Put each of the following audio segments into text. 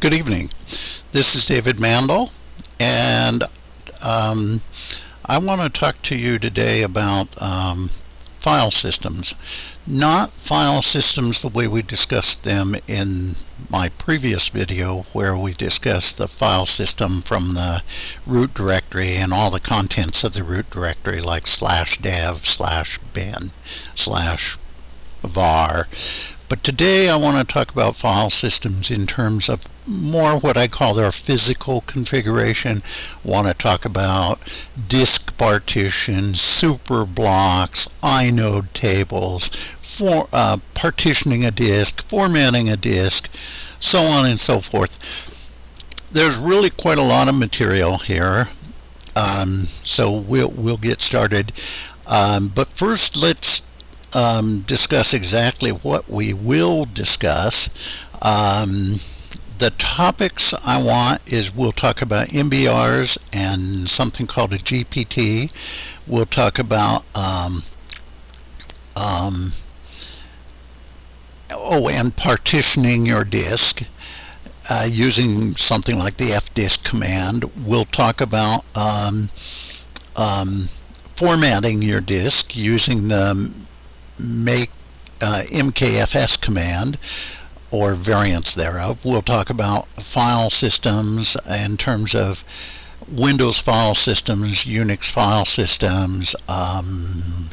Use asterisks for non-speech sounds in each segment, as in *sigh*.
Good evening. This is David Mandel, and um, I want to talk to you today about um, file systems. Not file systems the way we discussed them in my previous video where we discussed the file system from the root directory and all the contents of the root directory like slash dev slash bin slash var but today I want to talk about file systems in terms of more what I call their physical configuration. I want to talk about disk partitions, super blocks, inode tables, for, uh, partitioning a disk, formatting a disk, so on and so forth. There's really quite a lot of material here. Um, so we'll, we'll get started. Um, but first let's um, discuss exactly what we will discuss. Um, the topics I want is we'll talk about MBRs and something called a GPT. We'll talk about um, um, oh, and partitioning your disk uh, using something like the fdisk command. We'll talk about um, um, formatting your disk using the make uh, MKFS command or variants thereof. We'll talk about file systems in terms of Windows file systems, Unix file systems. Um,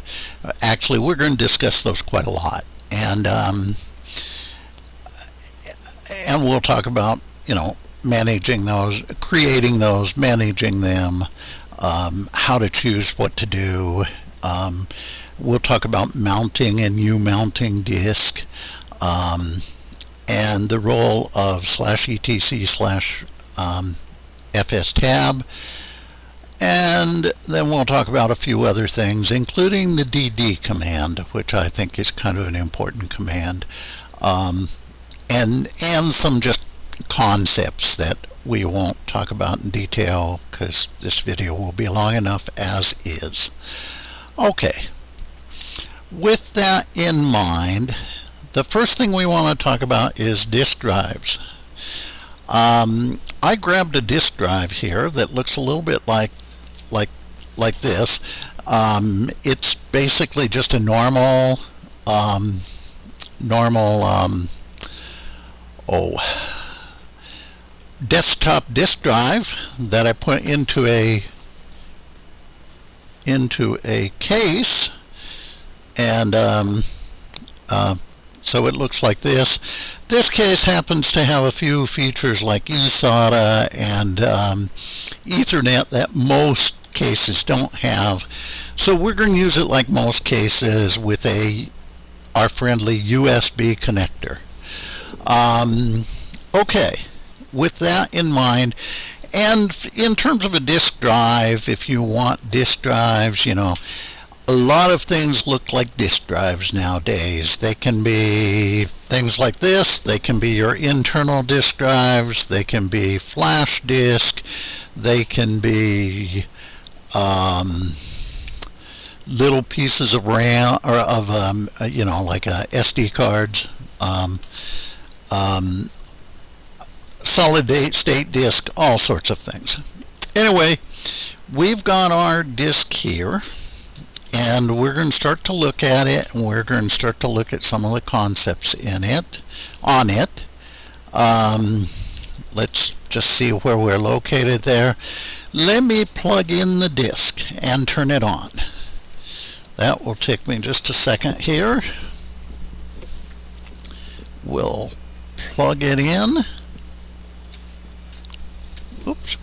actually, we're going to discuss those quite a lot. And, um, and we'll talk about, you know, managing those, creating those, managing them, um, how to choose what to do, um, we'll talk about mounting and U-mounting disk um, and the role of slash etc slash um, fs tab and then we'll talk about a few other things including the dd command which I think is kind of an important command um, and and some just concepts that we won't talk about in detail because this video will be long enough as is. Okay, with that in mind, the first thing we want to talk about is disk drives. Um, I grabbed a disk drive here that looks a little bit like like like this. Um, it's basically just a normal um, normal um, oh desktop disk drive that I put into a into a case and um, uh, so it looks like this. This case happens to have a few features like eSATA and um, Ethernet that most cases don't have. So we're going to use it like most cases with a our friendly USB connector. Um, okay, with that in mind, and in terms of a disk drive, if you want disk drives, you know, a lot of things look like disk drives nowadays. They can be things like this. They can be your internal disk drives. They can be flash disk. They can be um, little pieces of RAM or of um, you know like uh, SD cards. Um, um, solid state disk, all sorts of things. Anyway, we've got our disk here and we're going to start to look at it and we're going to start to look at some of the concepts in it on it. Um, let's just see where we're located there. Let me plug in the disk and turn it on. That will take me just a second here. We'll plug it in. Oops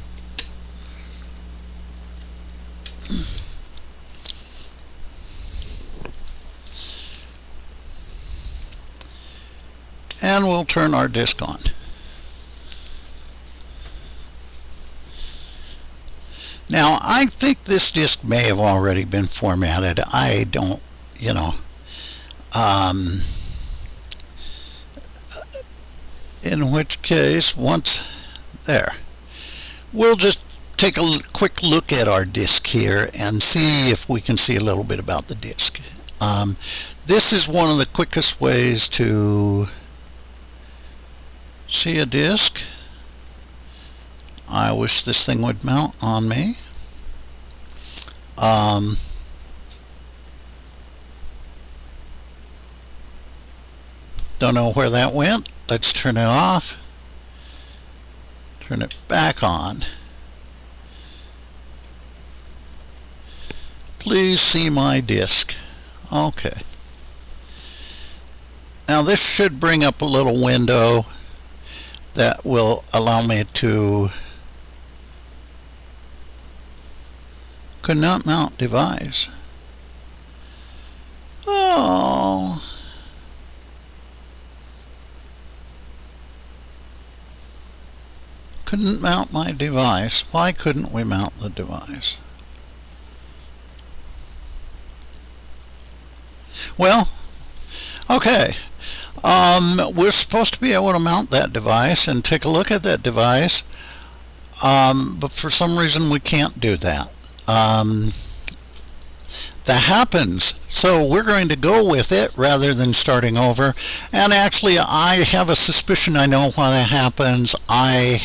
and we'll turn our disk on. Now, I think this disk may have already been formatted. I don't, you know, um, in which case, once there, we'll just take a quick look at our disk here and see if we can see a little bit about the disk. Um, this is one of the quickest ways to see a disk I wish this thing would mount on me. Um, don't know where that went. Let's turn it off. Turn it back on. Please see my disk. Okay. Now this should bring up a little window that will allow me to could not mount device. Oh. Couldn't mount my device. Why couldn't we mount the device? Well, okay. Um, we're supposed to be able to mount that device and take a look at that device, um, but for some reason we can't do that. Um, that happens. So we're going to go with it rather than starting over. And actually, I have a suspicion I know why that happens. I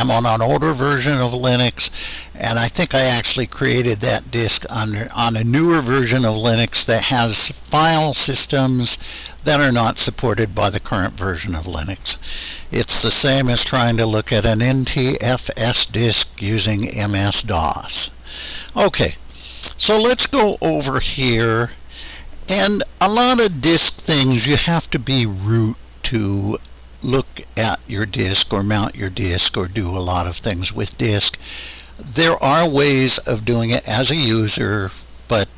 am on an older version of Linux and I think I actually created that disk on, on a newer version of Linux that has file systems that are not supported by the current version of Linux. It's the same as trying to look at an NTFS disk using MS-DOS. Okay, so let's go over here and a lot of disk things you have to be root to look at your disk or mount your disk or do a lot of things with disk. There are ways of doing it as a user, but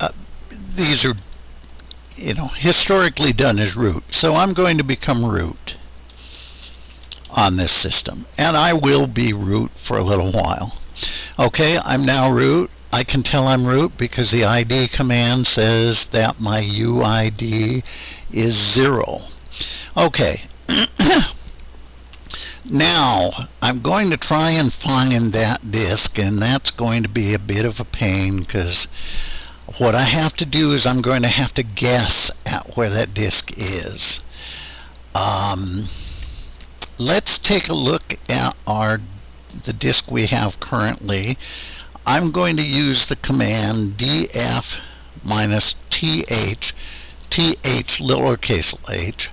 uh, these are you know historically done as root. So I'm going to become root on this system and I will be root for a little while. Okay, I'm now root. I can tell I'm root because the ID command says that my UID is zero. Okay. *coughs* now, I'm going to try and find that disk, and that's going to be a bit of a pain because what I have to do is I'm going to have to guess at where that disk is. Um, let's take a look at our the disk we have currently. I'm going to use the command df minus th, th lowercase h,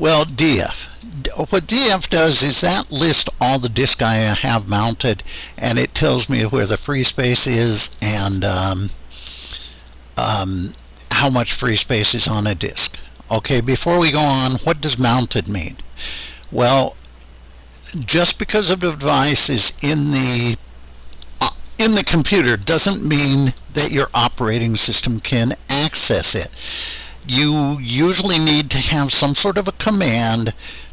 well, DF. What DF does is that lists all the disk I have mounted and it tells me where the free space is and um, um, how much free space is on a disk. Okay, before we go on, what does mounted mean? Well, just because a device is in the uh, in the computer doesn't mean that your operating system can access it you usually need to have some sort of a command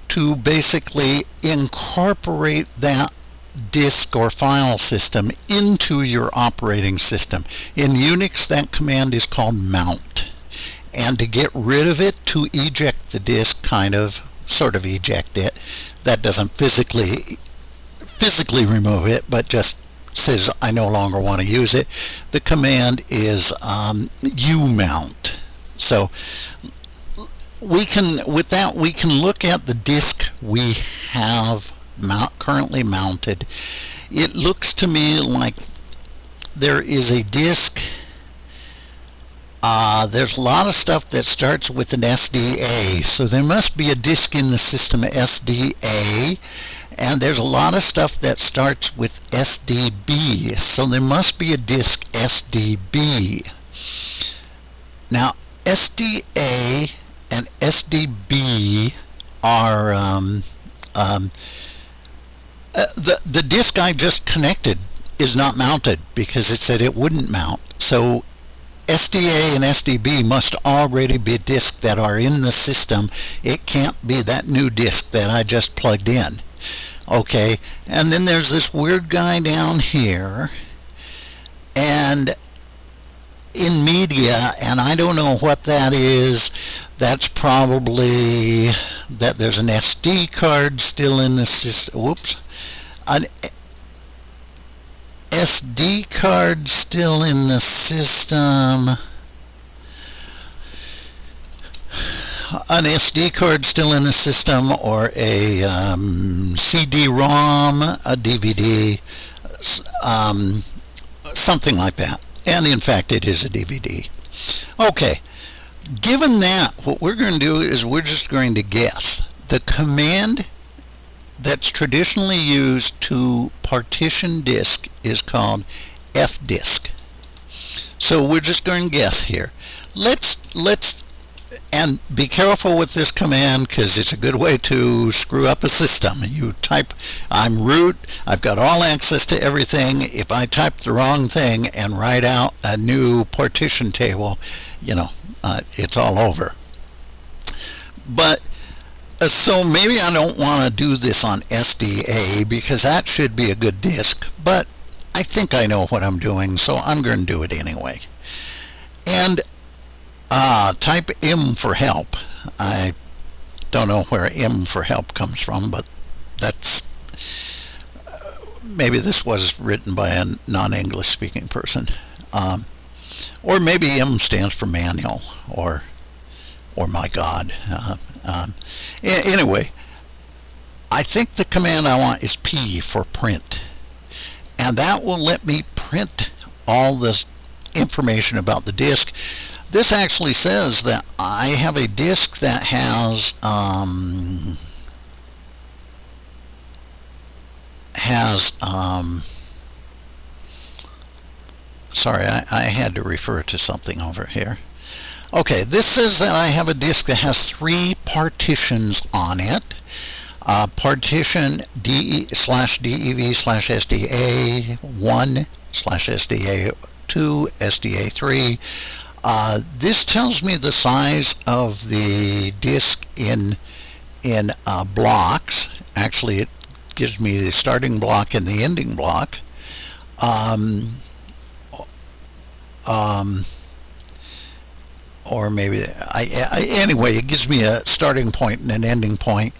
to basically incorporate that disk or file system into your operating system. In Unix that command is called mount. And to get rid of it to eject the disk kind of sort of eject it that doesn't physically physically remove it but just says I no longer want to use it. The command is um, umount so we can, with that, we can look at the disk we have mount, currently mounted. It looks to me like there is a disk. Uh, there's a lot of stuff that starts with an SDA, so there must be a disk in the system SDA, and there's a lot of stuff that starts with SDB, so there must be a disk SDB. Now, SDA and SDB are um, um, uh, the the disk I just connected is not mounted because it said it wouldn't mount. So SDA and SDB must already be disks that are in the system. It can't be that new disk that I just plugged in. Okay, and then there's this weird guy down here and in media, and I don't know what that is. That's probably that there's an SD card still in the system. Whoops. An SD card still in the system. an SD card still in the system or a um, CD-ROM, a DVD, um, something like that. And in fact, it is a DVD. Okay, given that, what we're going to do is we're just going to guess. The command that's traditionally used to partition disk is called fdisk. So we're just going to guess here. Let's let's and be careful with this command because it's a good way to screw up a system. You type, I'm root, I've got all access to everything. If I type the wrong thing and write out a new partition table, you know, uh, it's all over. But uh, so maybe I don't want to do this on SDA because that should be a good disk, but I think I know what I'm doing, so I'm going to do it anyway. And uh, type M for help. I don't know where M for help comes from, but that's maybe this was written by a non-English speaking person. Um, or maybe M stands for manual or or my God. Uh, um, anyway, I think the command I want is P for print. And that will let me print all this information about the disk. This actually says that I have a disk that has um, has um, sorry I, I had to refer to something over here. Okay this says that I have a disk that has three partitions on it. Uh, partition DE slash DEV slash SDA 1 slash SDA 2 SDA 3 uh, this tells me the size of the disk in in uh, blocks actually it gives me the starting block and the ending block um, um, or maybe I, I, anyway it gives me a starting point and an ending point.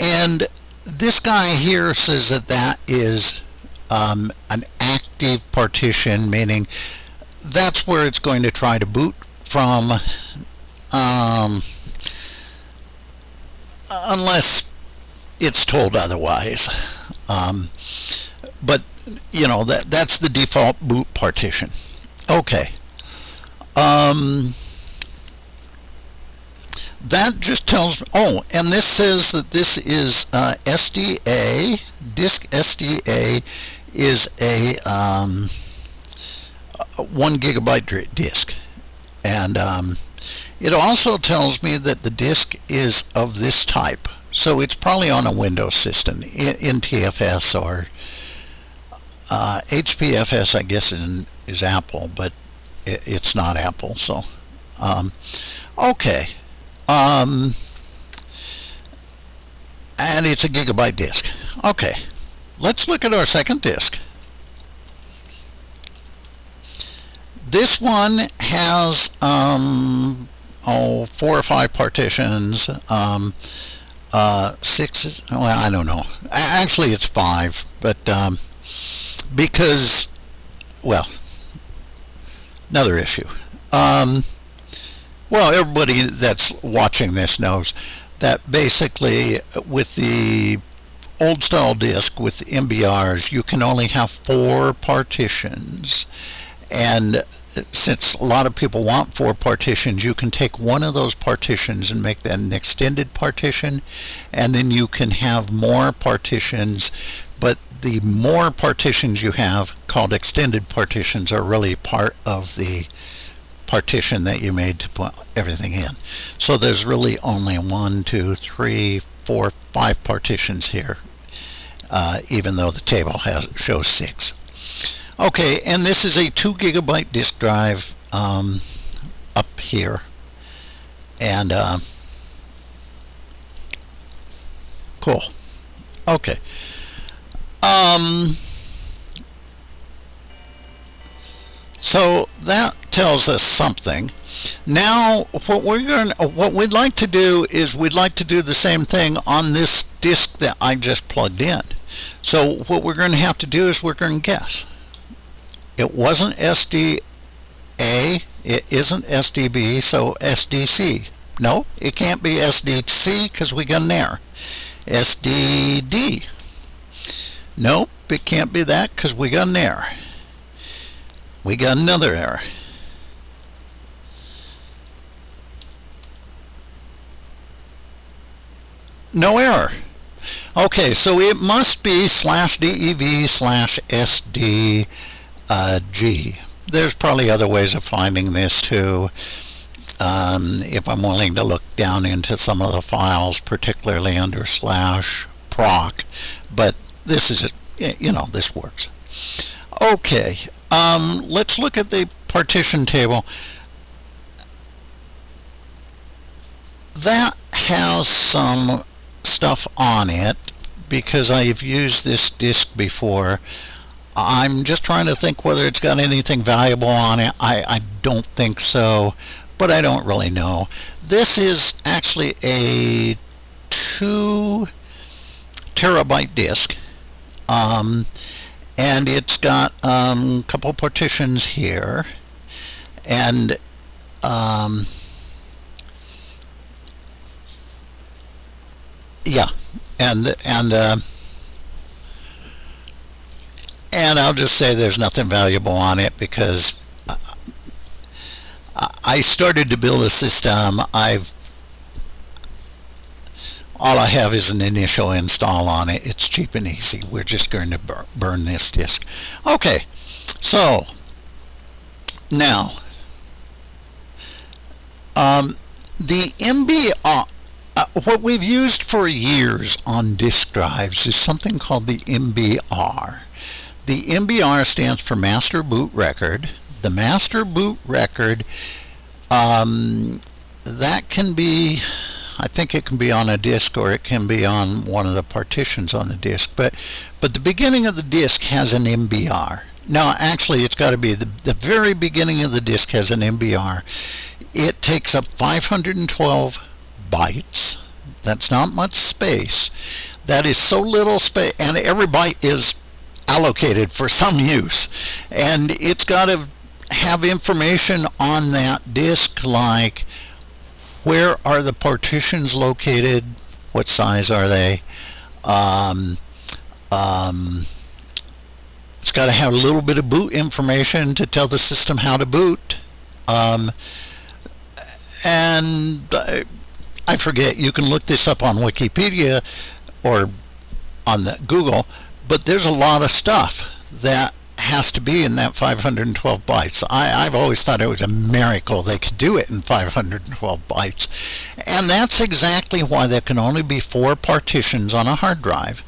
and this guy here says that that is um, an active partition meaning that's where it's going to try to boot from um, unless it's told otherwise. Um, but you know that that's the default boot partition. Okay. Um, that just tells oh and this says that this is uh, SDA disk SDA is a um, one gigabyte disk. And um, it also tells me that the disk is of this type. So it's probably on a Windows system NTFS or uh, HPFS I guess is, is Apple but it, it's not Apple so um, okay. Um, and it's a gigabyte disk. Okay. Let's look at our second disk This one has um, oh four or five partitions. Um, uh, six. Well, I don't know. Actually, it's five, but um, because well, another issue. Um, well, everybody that's watching this knows that basically with the old style disk with MBRs, you can only have four partitions. And since a lot of people want four partitions, you can take one of those partitions and make that an extended partition, and then you can have more partitions, but the more partitions you have, called extended partitions, are really part of the partition that you made to put everything in. So there's really only one, two, three, four, five partitions here, uh, even though the table has shows six. Okay, and this is a 2 gigabyte disk drive um, up here. And, uh, cool. Okay. Um, so that tells us something. Now, what we're going, what we'd like to do is we'd like to do the same thing on this disk that I just plugged in. So what we're going to have to do is we're going to guess. It wasn't SDA, it isn't SDB, so SDC. No, it can't be SDC because we got an error. SDD. Nope, it can't be that because we got an error. We got another error. No error. Okay, so it must be slash DEV slash SDG. There's probably other ways of finding this too. Um, if I'm willing to look down into some of the files, particularly under slash proc, but this is, it. you know, this works. Okay, um, let's look at the partition table. That has some stuff on it because I've used this disk before. I'm just trying to think whether it's got anything valuable on it. I, I don't think so, but I don't really know. This is actually a two terabyte disk. Um, and it's got um, a couple partitions here and um, yeah and and uh, and I'll just say there's nothing valuable on it because I started to build a system I've all I have is an initial install on it. It's cheap and easy. We're just going to bur burn this disk. Okay, so now um, the MBR, uh, uh, what we've used for years on disk drives is something called the MBR. The MBR stands for Master Boot Record. The Master Boot Record, um, that can be I think it can be on a disk or it can be on one of the partitions on the disk. But, but the beginning of the disk has an MBR. Now, actually, it's got to be the, the very beginning of the disk has an MBR. It takes up 512 bytes. That's not much space. That is so little space, and every byte is allocated for some use. And it's got to have information on that disk like where are the partitions located? What size are they? Um, um, it's got to have a little bit of boot information to tell the system how to boot. Um, and I, I forget, you can look this up on Wikipedia or on the Google, but there's a lot of stuff that has to be in that 512 bytes. I, have always thought it was a miracle they could do it in 512 bytes. And that's exactly why there can only be four partitions on a hard drive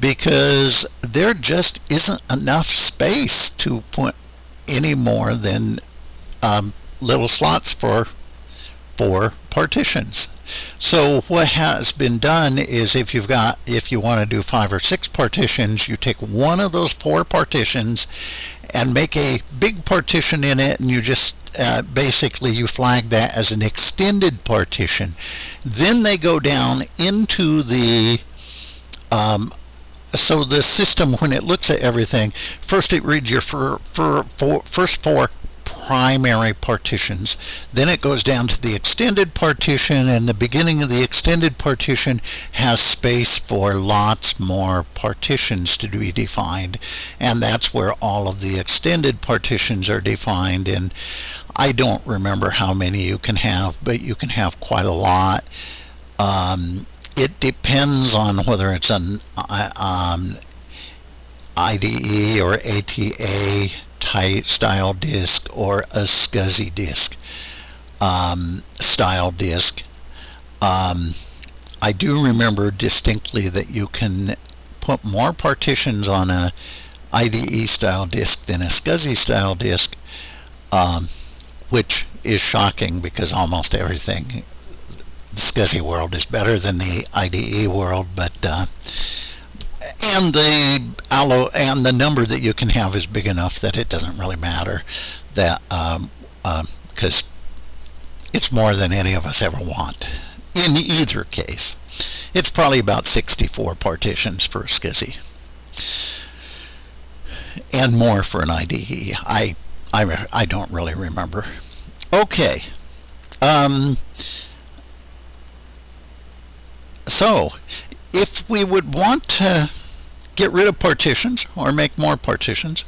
because there just isn't enough space to put any more than um, little slots for four partitions. So what has been done is if you've got, if you want to do five or six partitions, you take one of those four partitions and make a big partition in it and you just uh, basically you flag that as an extended partition. Then they go down into the um, so the system, when it looks at everything, first it reads your for, for, for, first four primary partitions. Then it goes down to the extended partition and the beginning of the extended partition has space for lots more partitions to be defined and that's where all of the extended partitions are defined and I don't remember how many you can have but you can have quite a lot. Um, it depends on whether it's an uh, um, IDE or ATA tight style disk or a SCSI disk um, style disk. Um, I do remember distinctly that you can put more partitions on a IDE style disk than a SCSI style disk, um, which is shocking because almost everything the SCSI world is better than the IDE world, but uh, and the allo and the number that you can have is big enough that it doesn't really matter that because um, uh, it's more than any of us ever want in either case. It's probably about 64 partitions for SCSI and more for an IDE I I, I don't really remember. Okay. Um, so if we would want to get rid of partitions or make more partitions,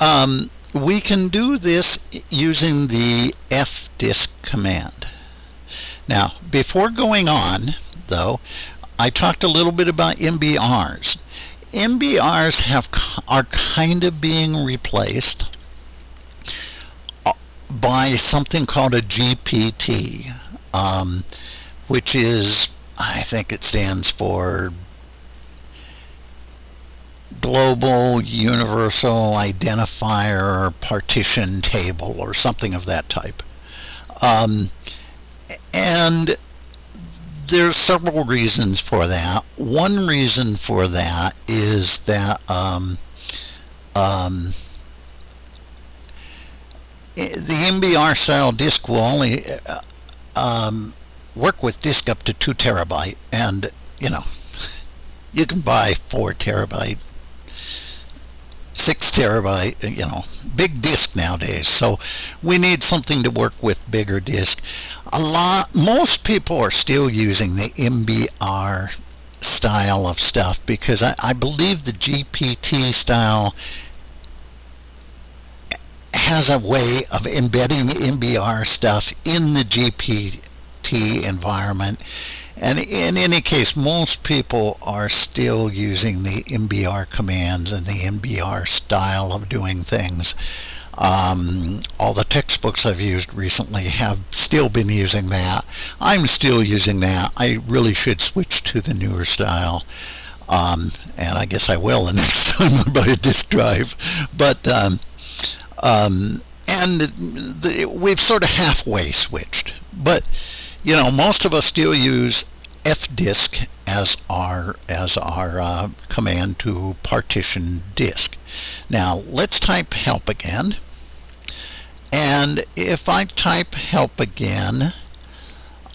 um, we can do this using the fdisk command. Now, before going on, though, I talked a little bit about MBRs. MBRs have are kind of being replaced uh, by something called a GPT, um, which is, I think it stands for Global Universal Identifier Partition Table or something of that type. Um, and there's several reasons for that. One reason for that is that um, um, the MBR style disk will only uh, um, work with disk up to 2 terabyte and you know *laughs* you can buy 4 terabyte 6 terabyte you know big disk nowadays. So we need something to work with bigger disk. A lot most people are still using the MBR style of stuff because I, I believe the GPT style has a way of embedding MBR stuff in the GPT environment and in any case most people are still using the MBR commands and the MBR style of doing things um, all the textbooks I've used recently have still been using that. I'm still using that. I really should switch to the newer style. Um, and I guess I will the *laughs* next time I buy a disk drive. But, um, um, and the, we've sort of halfway switched. But, you know, most of us still use fdisk as our as our uh, command to partition disk. Now let's type help again. And if I type help again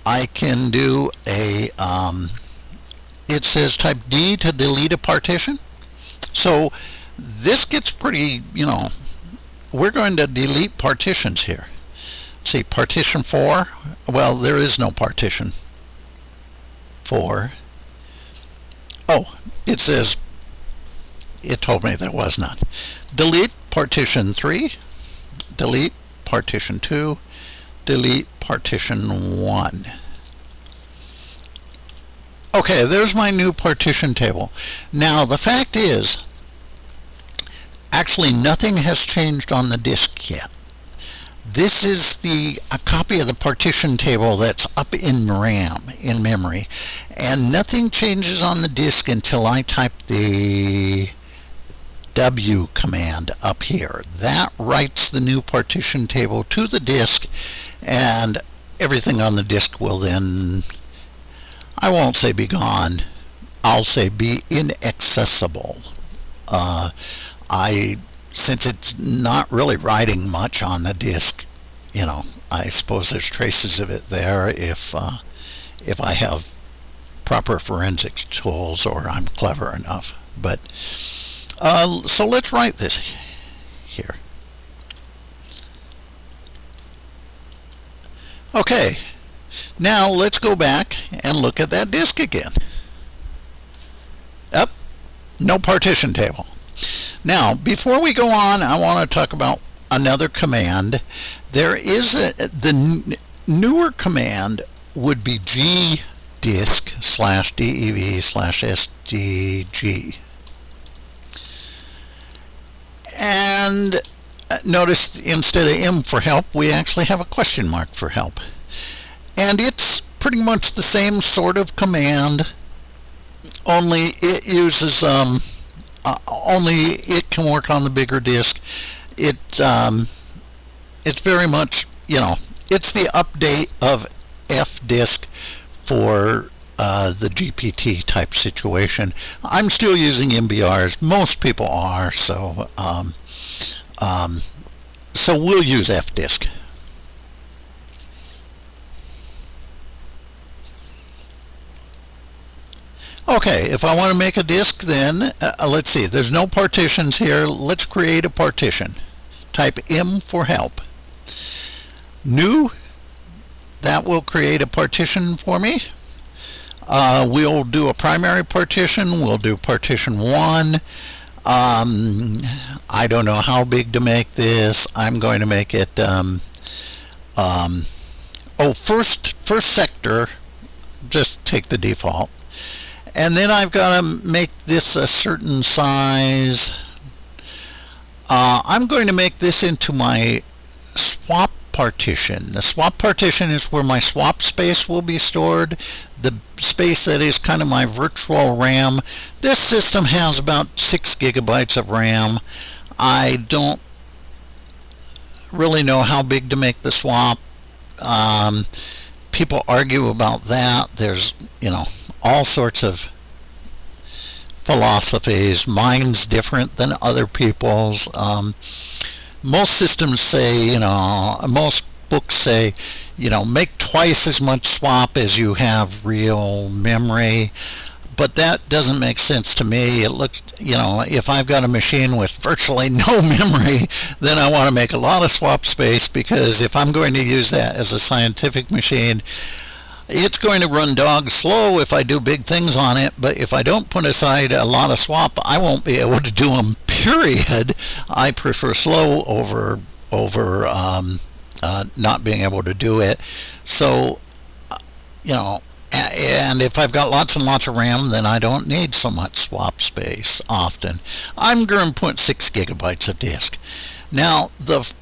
I can do a um, it says type D to delete a partition. So this gets pretty you know we're going to delete partitions here see partition 4 well there is no partition 4 oh it says it told me there was none delete partition 3 delete partition 2, delete partition 1. Okay, there's my new partition table. Now, the fact is, actually nothing has changed on the disk yet. This is the a copy of the partition table that's up in RAM, in memory, and nothing changes on the disk until I type the W command up here. That writes the new partition table to the disk and everything on the disk will then, I won't say be gone, I'll say be inaccessible. Uh, I, since it's not really writing much on the disk, you know, I suppose there's traces of it there if, uh, if I have proper forensics tools or I'm clever enough. But uh, so let's write this here. Okay, now let's go back and look at that disk again. Up, no partition table. Now, before we go on, I want to talk about another command. There is a, the newer command would be gdisk slash dev slash sdg. And uh, notice instead of M for help, we actually have a question mark for help. And it's pretty much the same sort of command, only it uses, um, uh, only it can work on the bigger disk. It, um, it's very much, you know, it's the update of fdisk for uh, the GPT type situation. I'm still using MBRs. Most people are, so um, um, so we'll use fdisk. Okay, if I want to make a disk then, uh, let's see, there's no partitions here. Let's create a partition. Type M for help. New, that will create a partition for me. Uh, we'll do a primary partition. We'll do partition 1. Um, I don't know how big to make this. I'm going to make it, um, um, oh, first, first sector, just take the default. And then I've got to make this a certain size. Uh, I'm going to make this into my swap partition. The swap partition is where my swap space will be stored. The space that is kind of my virtual RAM. This system has about 6 gigabytes of RAM. I don't really know how big to make the swap. Um, people argue about that. There's, you know, all sorts of philosophies. minds different than other people's. Um, most systems say, you know, most books say, you know, make twice as much swap as you have real memory. But that doesn't make sense to me. It looks, you know, if I've got a machine with virtually no *laughs* memory, then I want to make a lot of swap space because if I'm going to use that as a scientific machine, it's going to run dog slow if I do big things on it, but if I don't put aside a lot of swap, I won't be able to do them, *laughs* period. I prefer slow over, over um, uh, not being able to do it. So, you know, and if I've got lots and lots of RAM, then I don't need so much swap space often. I'm going to put 6 gigabytes of disk. Now, the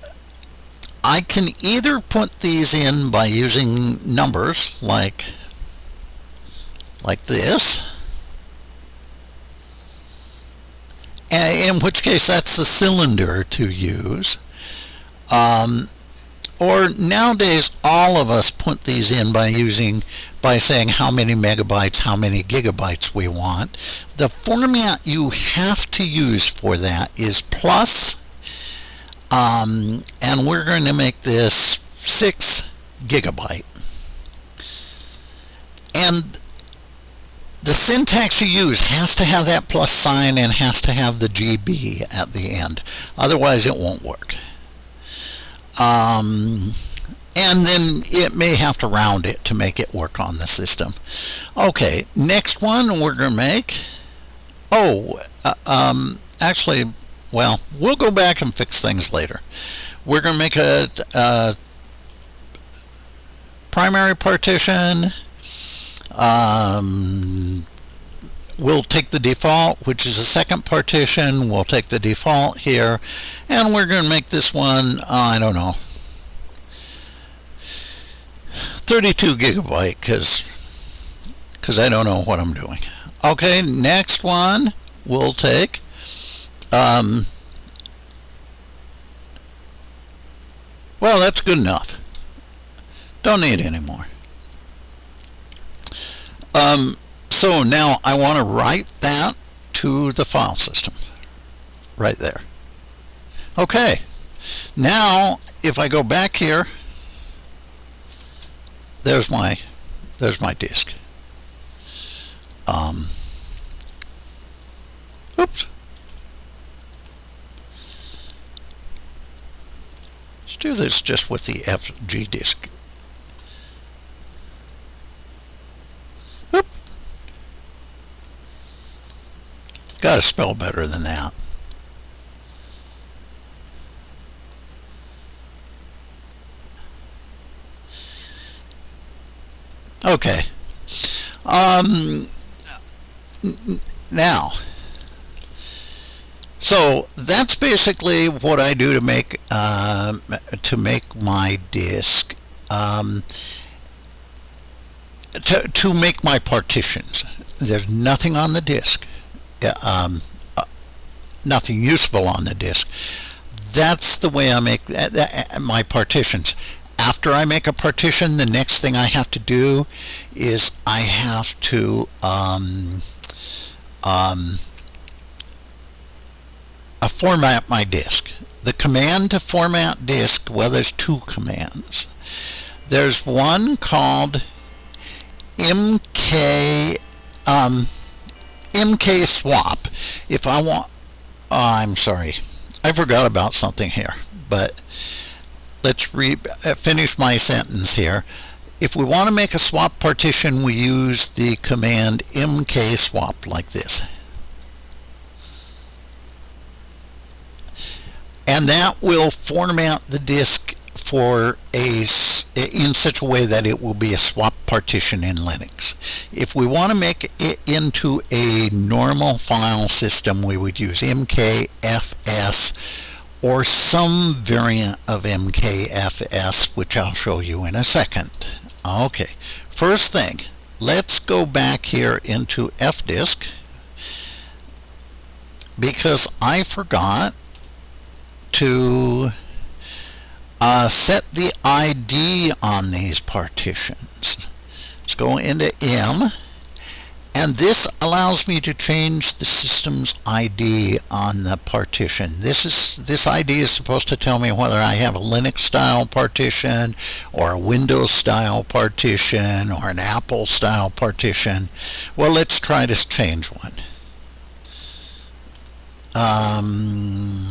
I can either put these in by using numbers like like this in which case that's the cylinder to use um, or nowadays all of us put these in by using by saying how many megabytes how many gigabytes we want. The format you have to use for that is plus um, and we're going to make this 6 gigabyte. And the syntax you use has to have that plus sign and has to have the GB at the end. Otherwise it won't work. Um, and then it may have to round it to make it work on the system. Okay, next one we're going to make, oh, uh, um, actually well, we'll go back and fix things later. We're going to make a, a primary partition. Um, we'll take the default, which is a second partition. We'll take the default here, and we're going to make this one, I don't know, 32 gigabyte, because because I don't know what I'm doing. Okay, next one we'll take um, well, that's good enough. Don't need any more. Um, so now I want to write that to the file system. Right there. Okay. Now, if I go back here, there's my, there's my disk. Um, oops. Let's do this just with the FG disk. Oop. Got to spell better than that. Okay. Um, now, so that's basically what I do to make uh, to make my disk. Um, to, to make my partitions. There's nothing on the disk. Um, uh, nothing useful on the disk. That's the way I make uh, uh, my partitions. After I make a partition, the next thing I have to do is I have to um, um, uh, format my disk. The command to format disk, well, there's two commands. There's one called mk um, mk swap. If I want, oh, I'm sorry, I forgot about something here, but let's re uh, finish my sentence here. If we want to make a swap partition, we use the command mk swap like this. And that will format the disk for a in such a way that it will be a swap partition in Linux. If we want to make it into a normal file system, we would use mkfs or some variant of mkfs, which I'll show you in a second. Okay, first thing, let's go back here into fdisk because I forgot to uh, set the ID on these partitions. Let's go into M and this allows me to change the system's ID on the partition. This is this ID is supposed to tell me whether I have a Linux style partition or a Windows style partition or an Apple style partition. Well, let's try to change one. Um,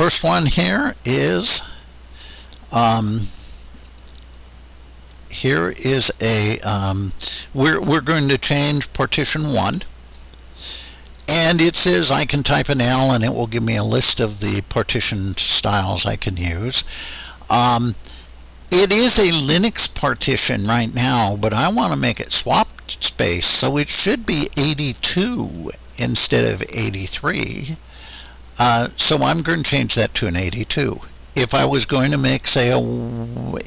first one here is um, here is a um, we're, we're going to change partition 1 and it says I can type an L and it will give me a list of the partition styles I can use. Um, it is a Linux partition right now but I want to make it swap space so it should be 82 instead of 83 uh, so I'm going to change that to an 82 if I was going to make, say, a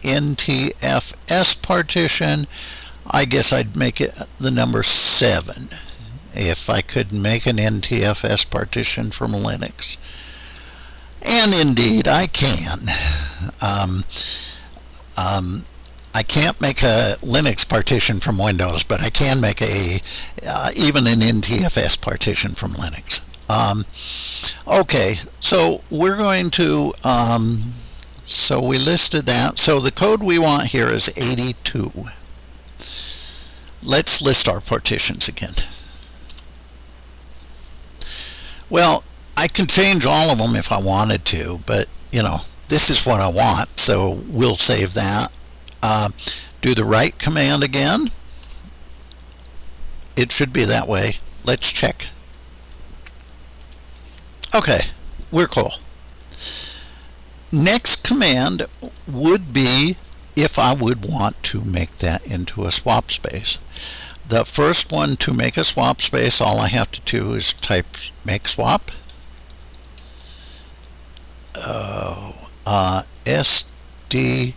NTFS partition, I guess I'd make it the number 7 if I could make an NTFS partition from Linux. And indeed, I can. Um, um, I can't make a Linux partition from Windows, but I can make a uh, even an NTFS partition from Linux. Um, okay, so we're going to, um, so we listed that. So the code we want here is 82. Let's list our partitions again. Well, I can change all of them if I wanted to, but you know, this is what I want, so we'll save that. Uh, do the write command again. It should be that way. Let's check. Okay, we're cool. Next command would be if I would want to make that into a swap space. The first one to make a swap space, all I have to do is type make swap. Oh, uh, SDG1,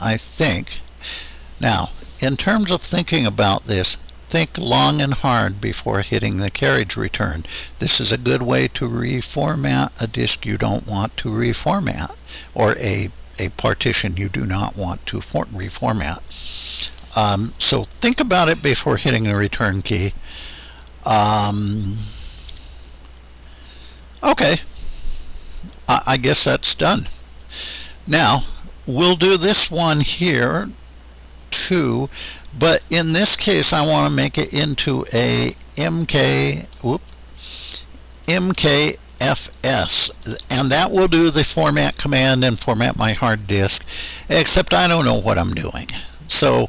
I think. Now, in terms of thinking about this, think long and hard before hitting the carriage return. This is a good way to reformat a disk you don't want to reformat or a, a partition you do not want to reformat. Um, so think about it before hitting the return key. Um, okay, I, I guess that's done. Now, we'll do this one here too but in this case, I want to make it into a MK, whoop, MKFS, and that will do the format command and format my hard disk, except I don't know what I'm doing. So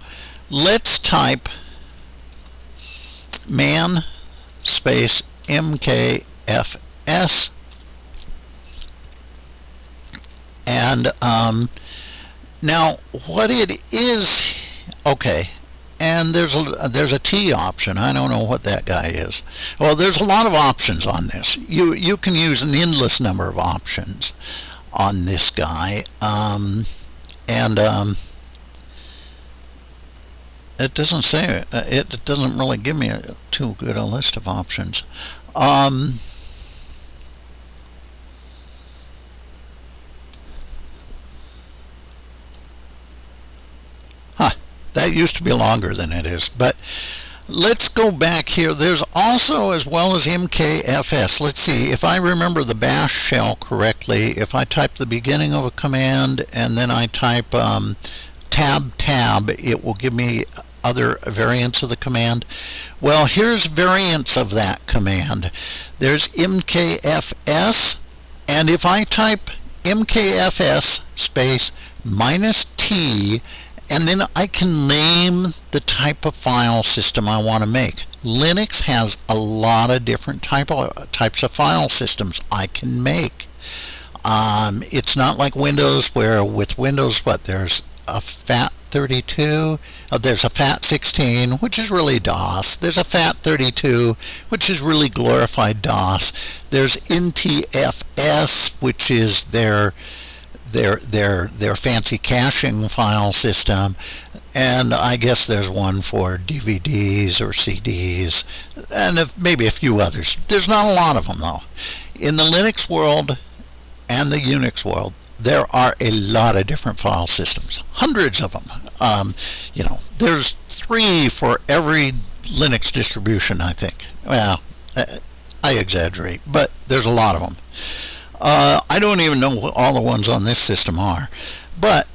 let's type man space MKFS and um, now what it is okay and there's a there's a T option. I don't know what that guy is. Well, there's a lot of options on this. You you can use an endless number of options on this guy, um, and um, it doesn't say it doesn't really give me a, too good a list of options. Um, Used to be longer than it is. But let's go back here. There's also, as well as MKFS, let's see, if I remember the bash shell correctly, if I type the beginning of a command and then I type um, tab tab, it will give me other variants of the command. Well, here's variants of that command. There's MKFS, And if I type mkfs space minus t, and then I can name the type of file system I want to make. Linux has a lot of different type of, types of file systems I can make. Um, it's not like Windows where with Windows, what, there's a FAT32, uh, there's a FAT16, which is really DOS. There's a FAT32, which is really glorified DOS. There's NTFS, which is their their their their fancy caching file system and I guess there's one for DVDs or CDs and if, maybe a few others. There's not a lot of them though. In the Linux world and the Unix world, there are a lot of different file systems, hundreds of them. Um, you know, there's three for every Linux distribution, I think. Well, I exaggerate, but there's a lot of them. Uh, I don't even know what all the ones on this system are. But,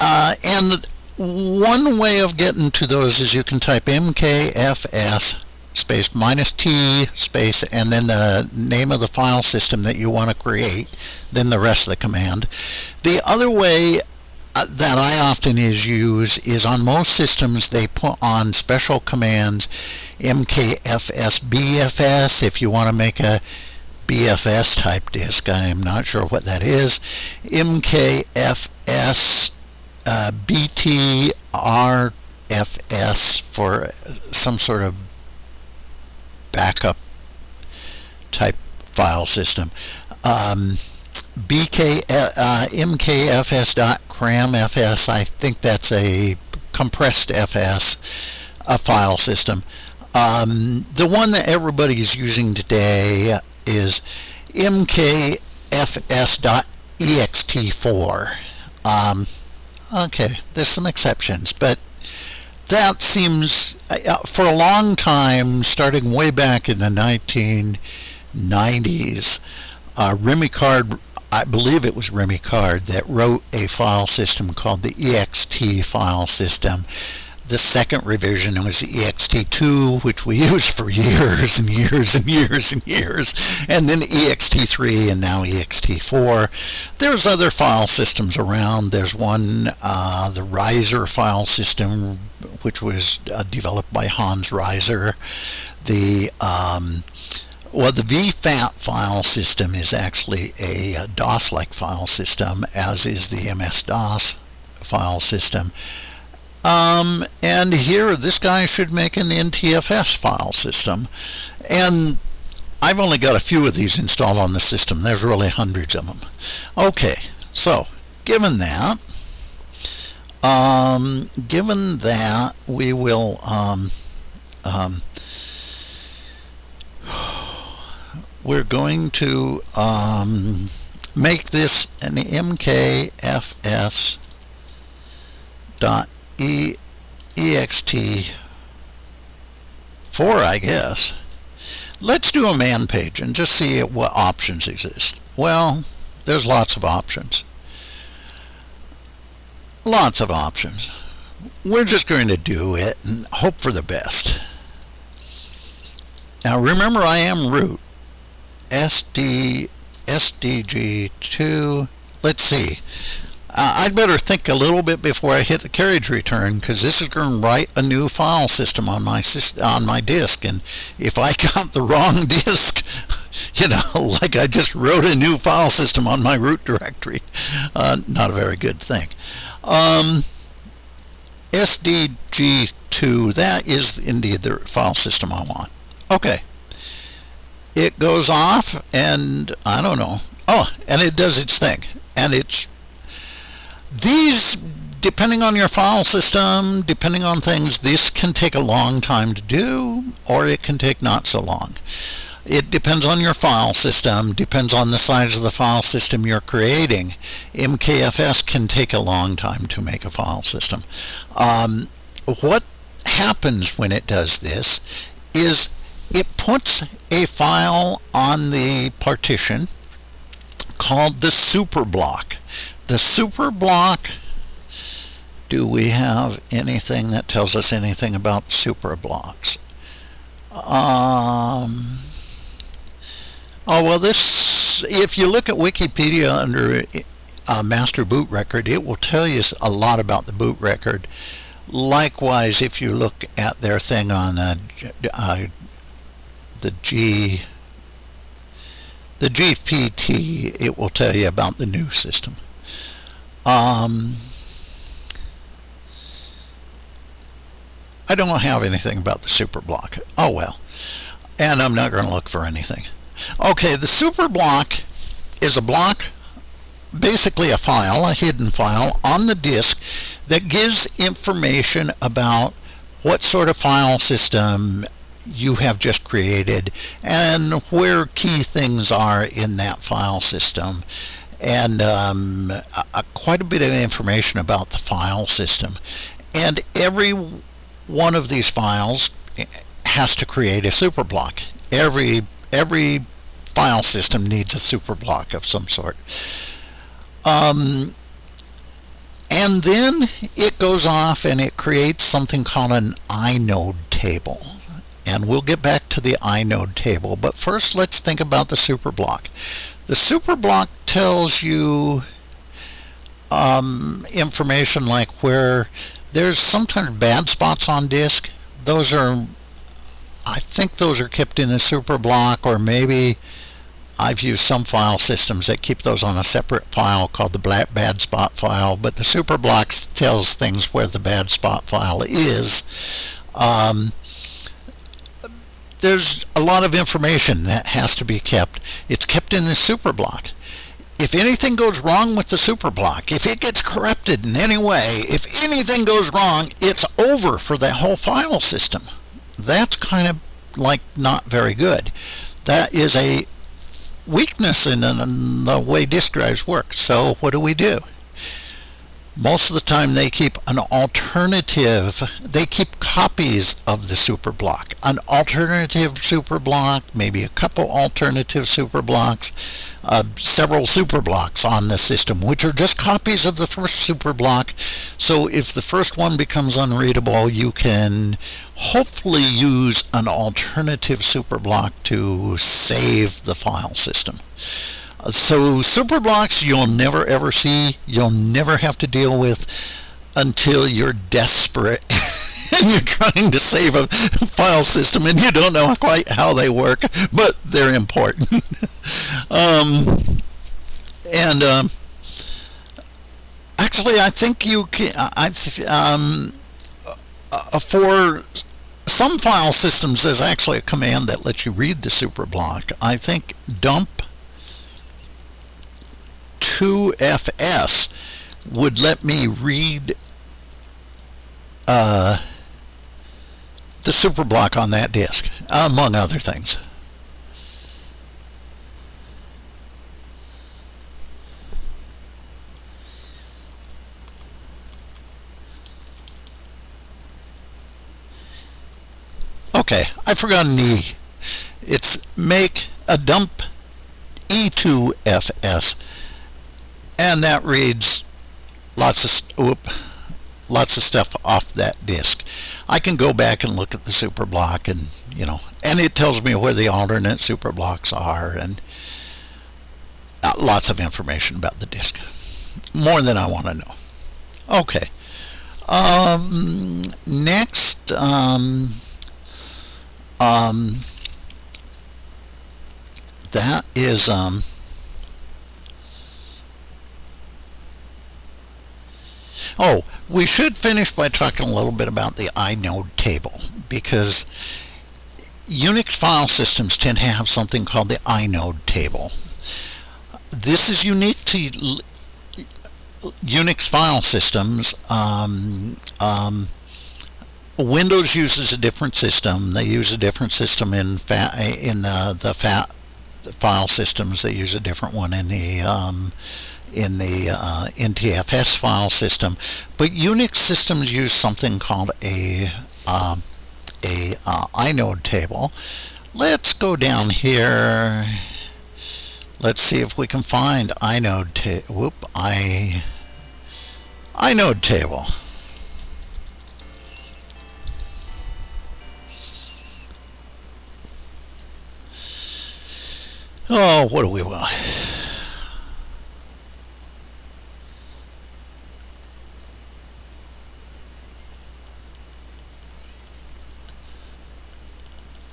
uh, and one way of getting to those is you can type mkfs space minus t space and then the name of the file system that you want to create, then the rest of the command. The other way uh, that I often is use is on most systems they put on special commands mkfs bfs if you want to make a BFS type disk. I'm not sure what that is. MKFS uh, BTRFS for some sort of backup type file system. Um, BK, uh, MKFS.cramfs, I think that's a compressed FS, a file system. Um, the one that everybody's using today is mkfs.ext4. Um, okay, there's some exceptions, but that seems, uh, for a long time, starting way back in the 1990s, uh, Remy Card, I believe it was Remy Card, that wrote a file system called the EXT file system the second revision was ext2 which we *laughs* used for years and years and years and years and then ext3 and now ext4 there's other file systems around. There's one uh, the Reiser file system which was uh, developed by Hans Reiser the um, well, the VFAT file system is actually a DOS-like file system, as is the MS-DOS file system. Um, and here, this guy should make an NTFS file system. And I've only got a few of these installed on the system. There's really hundreds of them. Okay, so given that, um, given that, we will um, um, *sighs* we're going to um, make this an MKFS dot e ext 4 I guess. Let's do a man page and just see what options exist. Well there's lots of options. Lots of options. We're just going to do it and hope for the best. Now remember I am root. SD SDG2 let's see uh, I'd better think a little bit before I hit the carriage return because this is going to write a new file system on my on my disk and if I *laughs* got the wrong disk *laughs* you know *laughs* like I just wrote a new file system on my root directory uh, not a very good thing. Um, SDG2 that is indeed the file system I want. Okay. It goes off and I don't know. Oh and it does its thing and it's these, depending on your file system, depending on things, this can take a long time to do, or it can take not so long. It depends on your file system, depends on the size of the file system you're creating. MKFS can take a long time to make a file system. Um, what happens when it does this is it puts a file on the partition called the super block the super block, do we have anything that tells us anything about super blocks? Um, Oh, well, this, if you look at Wikipedia under uh, master boot record, it will tell you a lot about the boot record. Likewise, if you look at their thing on uh, uh, the G, the GPT, it will tell you about the new system. Um, I don't have anything about the superblock. Oh well. And I'm not going to look for anything. Okay, the superblock is a block, basically a file, a hidden file on the disk that gives information about what sort of file system you have just created and where key things are in that file system and um, quite a bit of information about the file system and every one of these files has to create a superblock every every file system needs a superblock of some sort um, and then it goes off and it creates something called an inode table and we'll get back to the inode table. But first, let's think about the superblock. The superblock tells you um, information like where there's sometimes bad spots on disk. Those are, I think those are kept in the superblock, or maybe I've used some file systems that keep those on a separate file called the black bad spot file, but the super superblock tells things where the bad spot file is. Um, there's a lot of information that has to be kept. It's kept in the superblock. If anything goes wrong with the superblock, if it gets corrupted in any way, if anything goes wrong, it's over for that whole file system. That's kind of like not very good. That is a weakness in, in the way disk drives work. So what do we do? Most of the time they keep an alternative, they keep copies of the superblock. An alternative superblock, maybe a couple alternative superblocks, uh, several superblocks on the system, which are just copies of the first superblock. So if the first one becomes unreadable, you can hopefully use an alternative superblock to save the file system. So superblocks you'll never ever see, you'll never have to deal with until you're desperate *laughs* and you're trying to save a file system and you don't know quite how they work, but they're important. *laughs* um, and um, actually, I think you can. I um, uh, for some file systems, there's actually a command that lets you read the superblock. I think dump 2FS would let me read uh, the superblock on that disk, among other things. Okay, I forgot an E. It's make a dump E2FS and that reads lots of whoop, lots of stuff off that disk. I can go back and look at the super block and you know and it tells me where the alternate super blocks are and uh, lots of information about the disk more than I want to know. Okay. Um, next um, um, that is um, Oh, we should finish by talking a little bit about the inode table because Unix file systems tend to have something called the inode table. This is unique to Unix file systems. Um, um, Windows uses a different system. They use a different system in in the the file systems. They use a different one in the um, in the uh, NTFS file system, but Unix systems use something called a uh, a uh, inode table. Let's go down here. Let's see if we can find inode ta whoop i inode table. Oh, what do we want?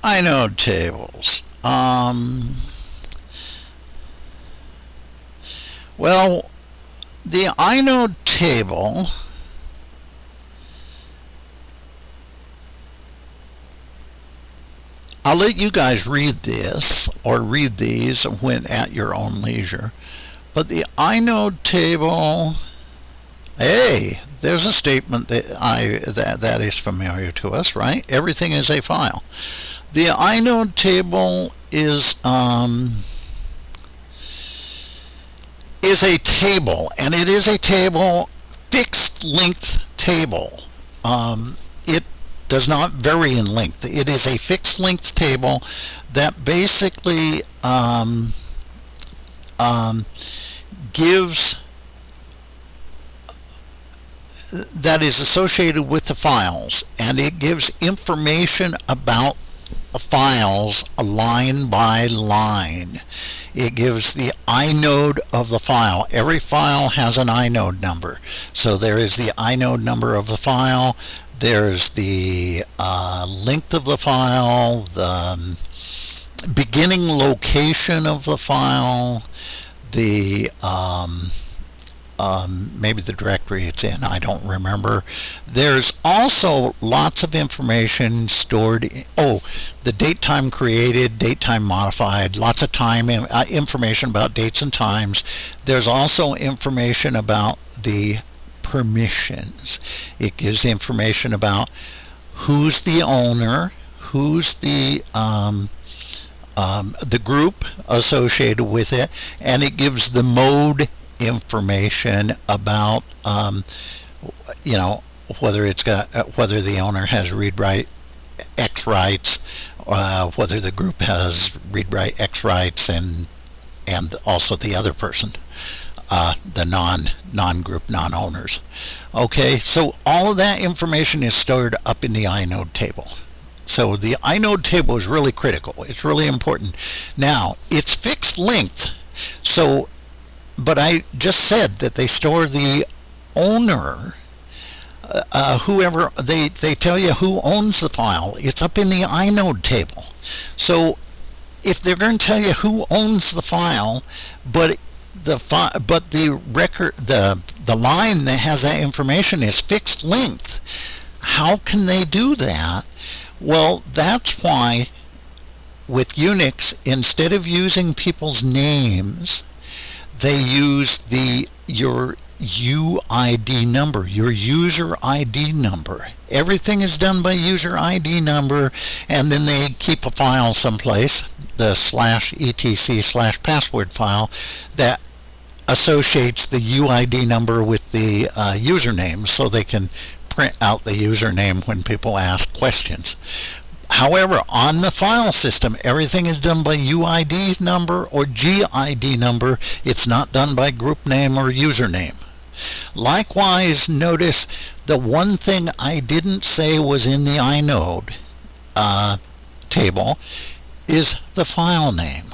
Inode tables. Um, well, the inode table I'll let you guys read this or read these when at your own leisure. But the inode table, hey, there's a statement that I that that is familiar to us, right? Everything is a file. The inode table is um, is a table, and it is a table fixed length table. Um, it does not vary in length. It is a fixed length table that basically um, um, gives that is associated with the files and it gives information about files line by line. It gives the inode of the file. Every file has an inode number. So there is the inode number of the file. There's the uh, length of the file, the um, beginning location of the file, the um, um, maybe the directory it's in, I don't remember. There's also lots of information stored, in, oh, the date time created, date time modified, lots of time uh, information about dates and times. There's also information about the permissions. It gives information about who's the owner, who's the um, um, the group associated with it, and it gives the mode information about um, you know whether it's got whether the owner has read write X rights, uh, whether the group has read write X rights, and and also the other person, uh, the non non group non owners. Okay, so all of that information is stored up in the inode table. So the inode table is really critical. It's really important. Now it's fixed length. So but I just said that they store the owner uh, uh, whoever they they tell you who owns the file. It's up in the inode table. So if they're going to tell you who owns the file but the fi but the record the the line that has that information is fixed length how can they do that? Well that's why with Unix instead of using people's names they use the your UID number, your user ID number. Everything is done by user ID number, and then they keep a file someplace, the slash etc slash password file, that associates the UID number with the uh, username so they can print out the username when people ask questions. However, on the file system, everything is done by UID number or GID number. It's not done by group name or username. Likewise, notice the one thing I didn't say was in the inode uh, table is the file name.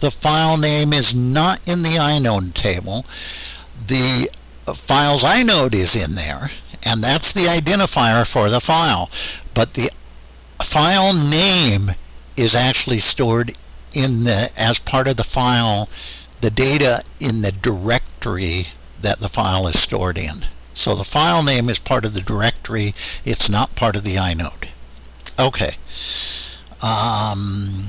The file name is not in the inode table. The files inode is in there, and that's the identifier for the file. But the file name is actually stored in the as part of the file the data in the directory that the file is stored in. So the file name is part of the directory, it's not part of the inode. Okay. Um,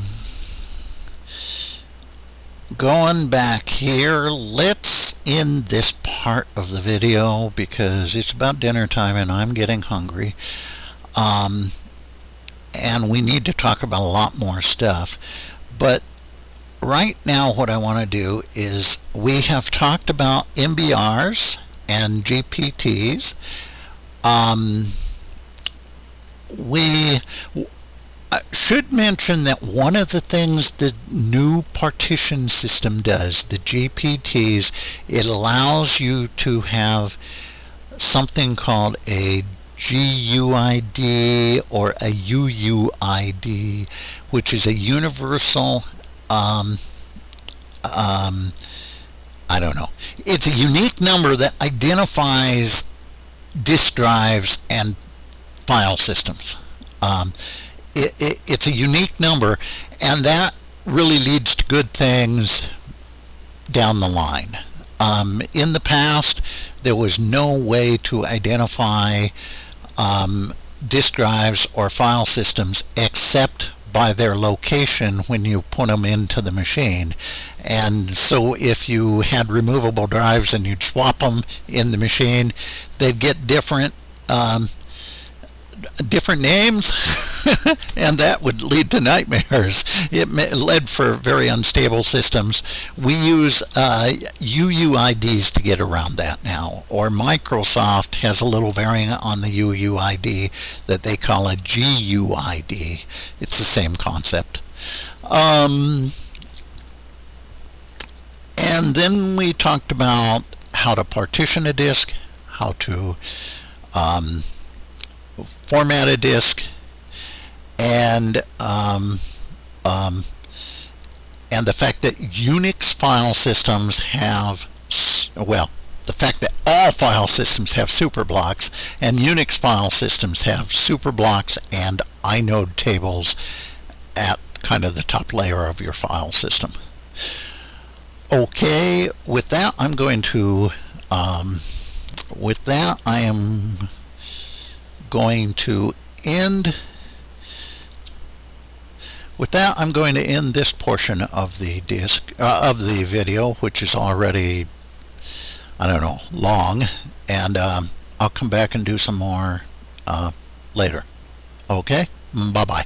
going back here, let's end this part of the video because it's about dinner time and I'm getting hungry. Um, and we need to talk about a lot more stuff. But right now what I want to do is we have talked about MBRs and GPTs. Um, we should mention that one of the things the new partition system does, the GPTs, it allows you to have something called a GUID or a UUID, which is a universal um, um, I don't know. It's a unique number that identifies disk drives and file systems. Um, it, it, it's a unique number, and that really leads to good things down the line. Um, in the past, there was no way to identify um, disk drives or file systems except by their location when you put them into the machine. And so if you had removable drives and you'd swap them in the machine, they'd get different um, different names *laughs* and that would lead to nightmares. It led for very unstable systems. We use uh, UUIDs to get around that now, or Microsoft has a little variant on the UUID that they call a GUID. It's the same concept. Um, and then we talked about how to partition a disk, how to um, format a disk, and um, um, and the fact that Unix file systems have well the fact that all file systems have superblocks and Unix file systems have superblocks and inode tables at kind of the top layer of your file system. Okay, with that I'm going to um, with that I am going to end with that I'm going to end this portion of the disc uh, of the video which is already I don't know long and um, I'll come back and do some more uh, later. Okay? Bye bye